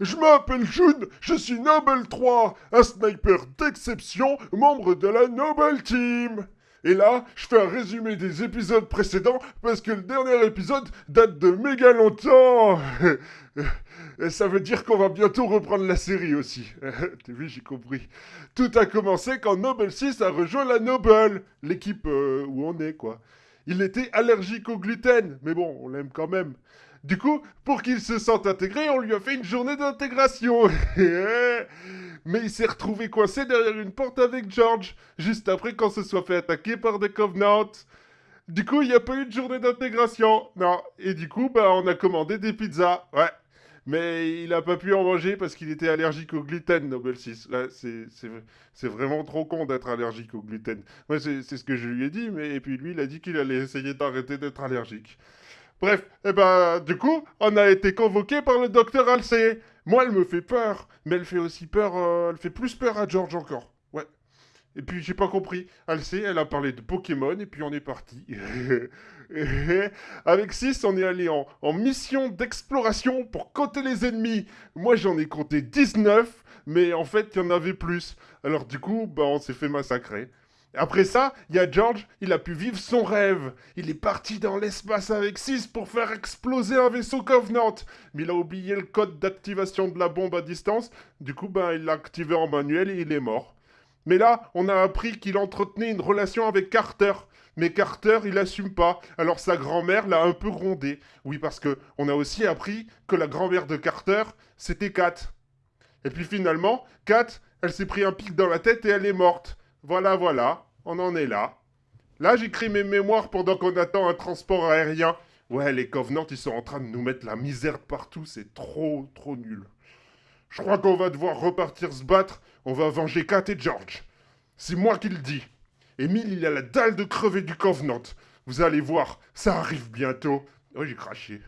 Je m'appelle June, je suis Noble 3, un sniper d'exception, membre de la Noble Team. Et là, je fais un résumé des épisodes précédents parce que le dernier épisode date de méga longtemps. Ça veut dire qu'on va bientôt reprendre la série aussi. T'as vu, j'ai compris. Tout a commencé quand Noble 6 a rejoint la Noble, l'équipe euh, où on est, quoi. Il était allergique au gluten, mais bon, on l'aime quand même. Du coup, pour qu'il se sente intégré, on lui a fait une journée d'intégration. Mais il s'est retrouvé coincé derrière une porte avec George, juste après qu'on se soit fait attaquer par des Covenants. Du coup, il n'y a pas eu de journée d'intégration. Non. Et du coup, bah, on a commandé des pizzas. Ouais. Mais il n'a pas pu en manger parce qu'il était allergique au gluten, Nobel 6. C'est vraiment trop con d'être allergique au gluten. Moi, c'est ce que je lui ai dit, mais et puis lui, il a dit qu'il allait essayer d'arrêter d'être allergique. Bref, eh ben, du coup, on a été convoqué par le docteur Halsey. Moi, elle me fait peur, mais elle fait aussi peur, euh, elle fait plus peur à George encore. Et puis, j'ai pas compris. Halsey, elle a parlé de Pokémon, et puis on est parti. Avec 6, on est allé en, en mission d'exploration pour compter les ennemis. Moi, j'en ai compté 19, mais en fait, il y en avait plus. Alors, du coup, bah, on s'est fait massacrer. Après ça, il y a George, il a pu vivre son rêve. Il est parti dans l'espace avec 6 pour faire exploser un vaisseau Covenant. Mais il a oublié le code d'activation de la bombe à distance. Du coup, ben, il l'a activé en manuel et il est mort. Mais là, on a appris qu'il entretenait une relation avec Carter. Mais Carter, il assume pas. Alors sa grand-mère l'a un peu grondé. Oui, parce que on a aussi appris que la grand-mère de Carter, c'était Kat. Et puis finalement, Kat, elle s'est pris un pic dans la tête et elle est morte. Voilà, voilà, on en est là. Là, j'écris mes mémoires pendant qu'on attend un transport aérien. Ouais, les Covenants, ils sont en train de nous mettre la misère partout, c'est trop, trop nul. Je crois qu'on va devoir repartir se battre, on va venger Kat et George. C'est moi qui le dis. Emile, il a la dalle de crever du Covenant. Vous allez voir, ça arrive bientôt. Oh, j'ai craché.